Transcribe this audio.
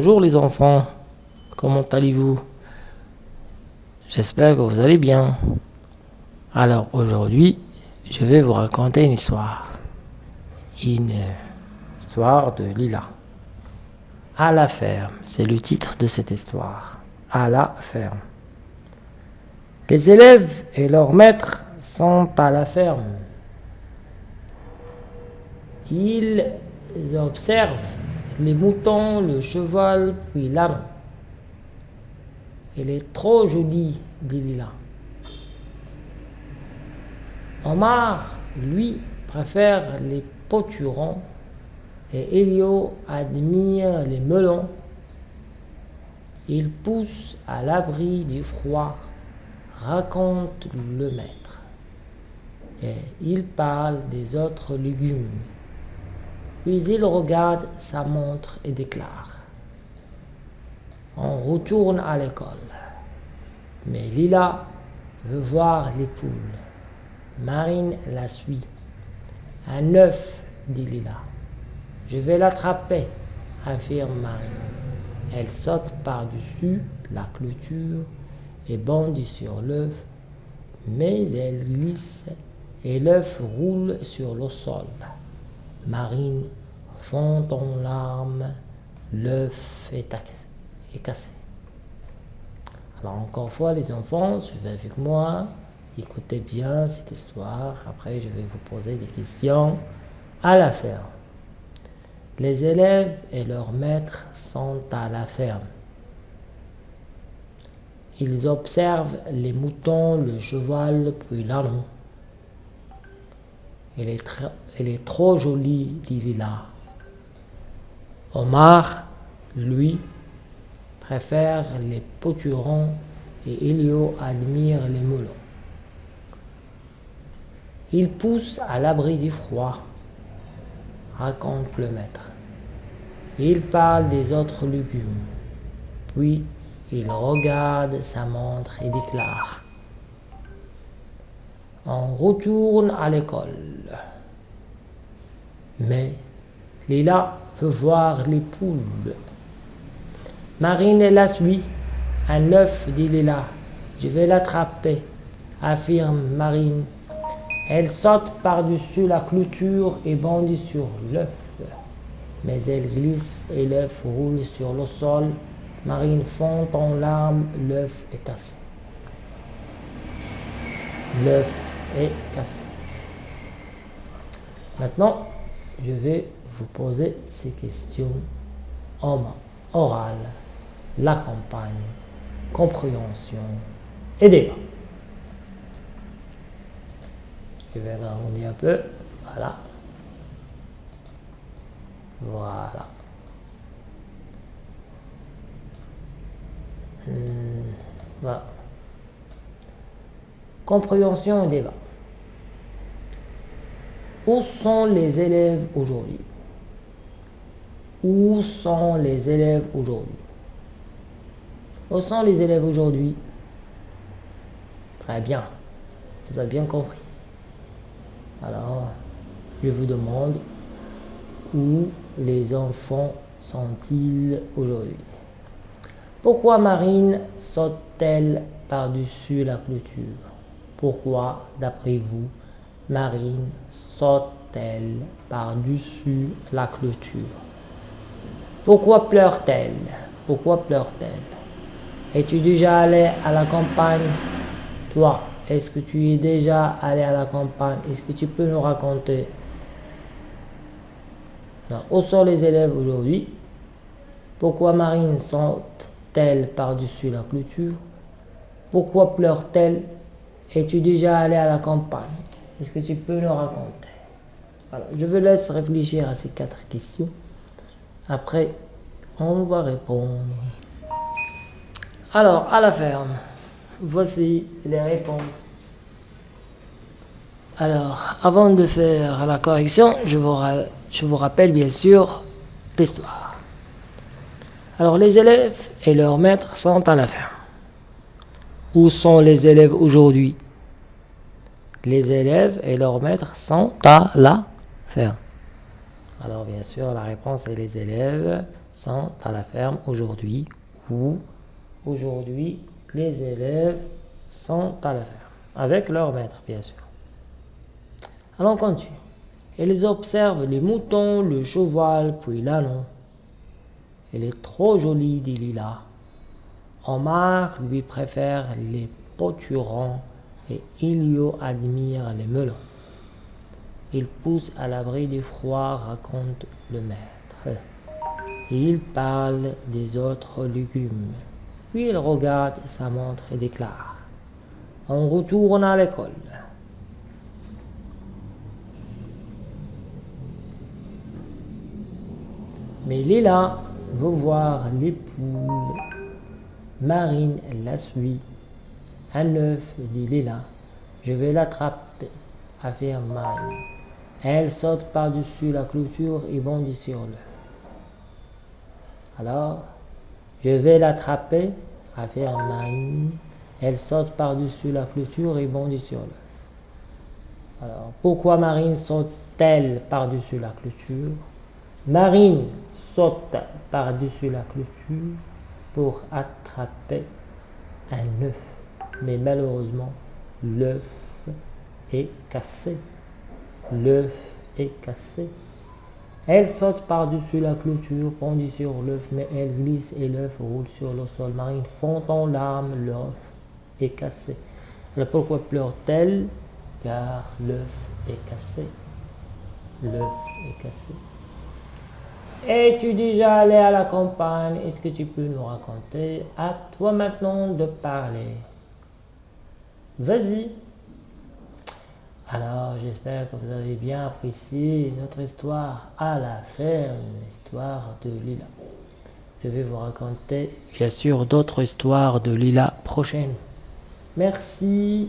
Bonjour les enfants, comment allez-vous? J'espère que vous allez bien. Alors aujourd'hui, je vais vous raconter une histoire. Une histoire de Lila. À la ferme, c'est le titre de cette histoire. À la ferme. Les élèves et leurs maîtres sont à la ferme. Ils observent les moutons, le cheval, puis l'âne. Elle est trop jolie, dit Lila. Omar, lui, préfère les poturons et Elio admire les melons. Il pousse à l'abri du froid, raconte le maître. Et il parle des autres légumes. Puis il regarde sa montre et déclare On retourne à l'école. Mais Lila veut voir les poules. Marine la suit. Un œuf, dit Lila. Je vais l'attraper, affirme Marine. Elle saute par-dessus la clôture et bondit sur l'œuf, mais elle glisse et l'œuf roule sur le sol. Marine fond en larmes, l'œuf est, cassé. Alors encore une fois les enfants, suivez avec moi, écoutez bien cette histoire, après je vais vous poser des questions à la ferme. Les élèves et leurs maîtres sont à la ferme. Ils observent les moutons, le cheval, puis l'âne. Elle est, trop jolie, dit Lila. Omar, lui, préfère les poturons et Elio admire les moulons. Il pousse à l'abri du froid, raconte le maître. Il parle des autres légumes. Puis il regarde sa montre et déclare on retourne à l'école. Mais Lila veut voir les poules. Marine la suit. Un œuf, dit Lila. Je vais l'attraper, affirme Marine. Elle saute par-dessus la clôture et bondit sur l'œuf. Mais elle glisse et l'œuf roule sur le sol. Marine fond en larmes, l'œuf est cassé. L'œuf est cassé. Maintenant, je vais vous poser ces questions en oral, la campagne, compréhension et débat. Je vais agrandir un peu. Voilà. Voilà. Hmm, voilà. Compréhension et débat. Où sont les élèves aujourd'hui? Où sont les élèves aujourd'hui? Où sont les élèves aujourd'hui? Très bien. Vous avez bien compris. Alors, je vous demande où les enfants sont-ils aujourd'hui? Pourquoi Marine saute-t-elle par-dessus la clôture? Pourquoi, d'après vous, Marine saute-t-elle par-dessus la clôture. Pourquoi pleure-t-elle? Pourquoi pleure-t-elle? Es-tu déjà allé à la campagne? Toi, est-ce que tu es déjà allé à la campagne? Est-ce que tu peux nous raconter? Où sont les élèves aujourd'hui? Pourquoi Marine saute-t-elle par-dessus la clôture? Pourquoi pleure-t-elle? Es-tu déjà allé à la campagne? Est-ce que tu peux nous raconter? Voilà. Je vous laisse réfléchir à ces quatre questions. Après, on va répondre. Alors, à la ferme, voici les réponses. Alors, avant de faire la correction, je vous, je vous rappelle bien sûr l'histoire. Alors, les élèves et leurs maîtres sont à la ferme. Où sont les élèves aujourd'hui? Les élèves et leurs maîtres sont à la ferme. Alors bien sûr, la réponse est les élèves sont à la ferme aujourd'hui ou aujourd'hui les élèves sont à la ferme avec leur maître bien sûr. Allons continue. Ils observent les moutons, le cheval, puis l'ânon. Elle est trop jolie, dit Lila. Omar lui préfère les poturons et Ilio admire les melons. Il pousse à l'abri du froid, raconte le maître. Il parle des autres légumes. Puis il regarde sa montre et déclare On retourne à l'école. Mais Lila veut voir les poules. Marine la suit. Un œuf, dit Lila. Je vais l'attraper, affirme Marine. Elle saute par-dessus la clôture et bondit sur l'œuf. Alors, je vais l'attraper, affirme Marine. Elle saute par-dessus la clôture et bondit sur l'œuf. Alors, pourquoi Marine saute-t-elle par-dessus la clôture? Marine saute par-dessus la clôture pour attraper un œuf. Mais malheureusement, l'œuf est cassé. L'œuf est cassé. Elle saute par-dessus la clôture, pendue sur l'œuf, mais elle glisse et l'œuf roule sur le sol. Marine fond en larmes, l'œuf est cassé. Alors pourquoi pleure-t-elle? Car l'œuf est cassé. L'œuf est cassé. Es-tu déjà allé à la campagne? Est-ce que tu peux nous raconter? À toi maintenant de parler. Vas-y. Alors, j'espère que vous avez bien apprécié notre histoire à la ferme, l'histoire de Lila. Je vais vous raconter, bien sûr, d'autres histoires de Lila prochaines. Merci.